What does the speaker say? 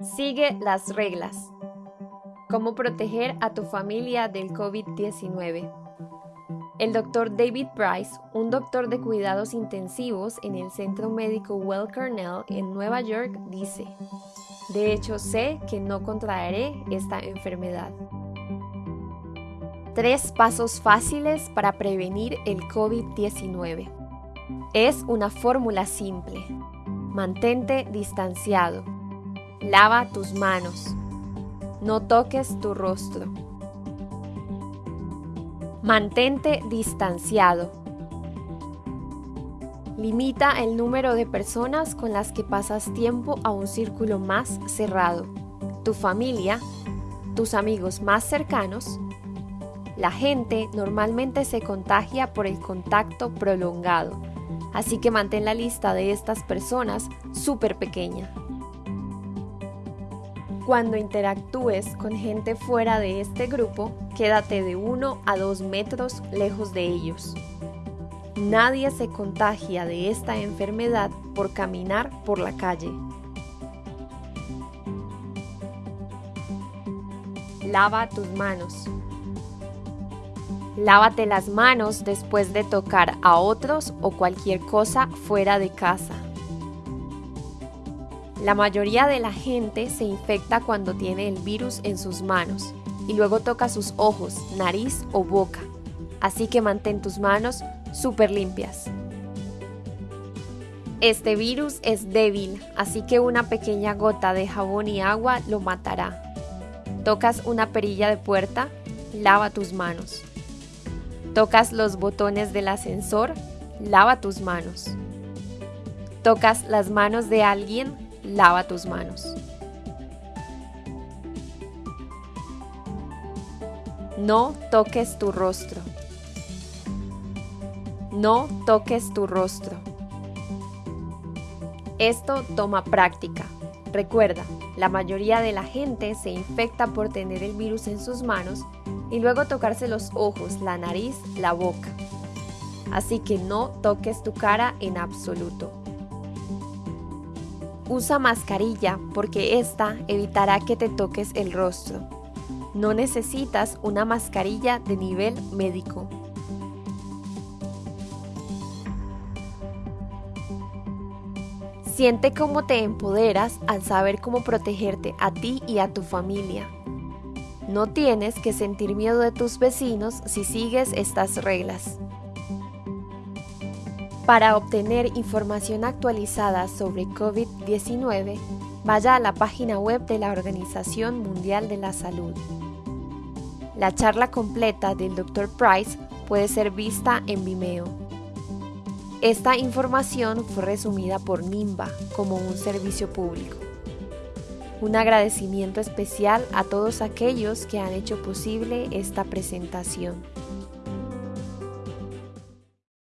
Sigue las reglas. ¿Cómo proteger a tu familia del COVID-19? El doctor David Price, un doctor de cuidados intensivos en el Centro Médico Well Cornell en Nueva York, dice, de hecho sé que no contraeré esta enfermedad. Tres pasos fáciles para prevenir el COVID-19. Es una fórmula simple. Mantente distanciado. Lava tus manos. No toques tu rostro. Mantente distanciado. Limita el número de personas con las que pasas tiempo a un círculo más cerrado. Tu familia, tus amigos más cercanos. La gente normalmente se contagia por el contacto prolongado, así que mantén la lista de estas personas súper pequeña. Cuando interactúes con gente fuera de este grupo, quédate de 1 a 2 metros lejos de ellos. Nadie se contagia de esta enfermedad por caminar por la calle. Lava tus manos. Lávate las manos después de tocar a otros o cualquier cosa fuera de casa. La mayoría de la gente se infecta cuando tiene el virus en sus manos y luego toca sus ojos, nariz o boca. Así que mantén tus manos súper limpias. Este virus es débil, así que una pequeña gota de jabón y agua lo matará. Tocas una perilla de puerta, lava tus manos. Tocas los botones del ascensor, lava tus manos. Tocas las manos de alguien, lava tus manos. No toques tu rostro. No toques tu rostro. Esto toma práctica. Recuerda, la mayoría de la gente se infecta por tener el virus en sus manos y luego tocarse los ojos, la nariz, la boca. Así que no toques tu cara en absoluto. Usa mascarilla porque esta evitará que te toques el rostro. No necesitas una mascarilla de nivel médico. Siente cómo te empoderas al saber cómo protegerte a ti y a tu familia. No tienes que sentir miedo de tus vecinos si sigues estas reglas. Para obtener información actualizada sobre COVID-19, vaya a la página web de la Organización Mundial de la Salud. La charla completa del Dr. Price puede ser vista en Vimeo. Esta información fue resumida por NIMBA como un servicio público. Un agradecimiento especial a todos aquellos que han hecho posible esta presentación.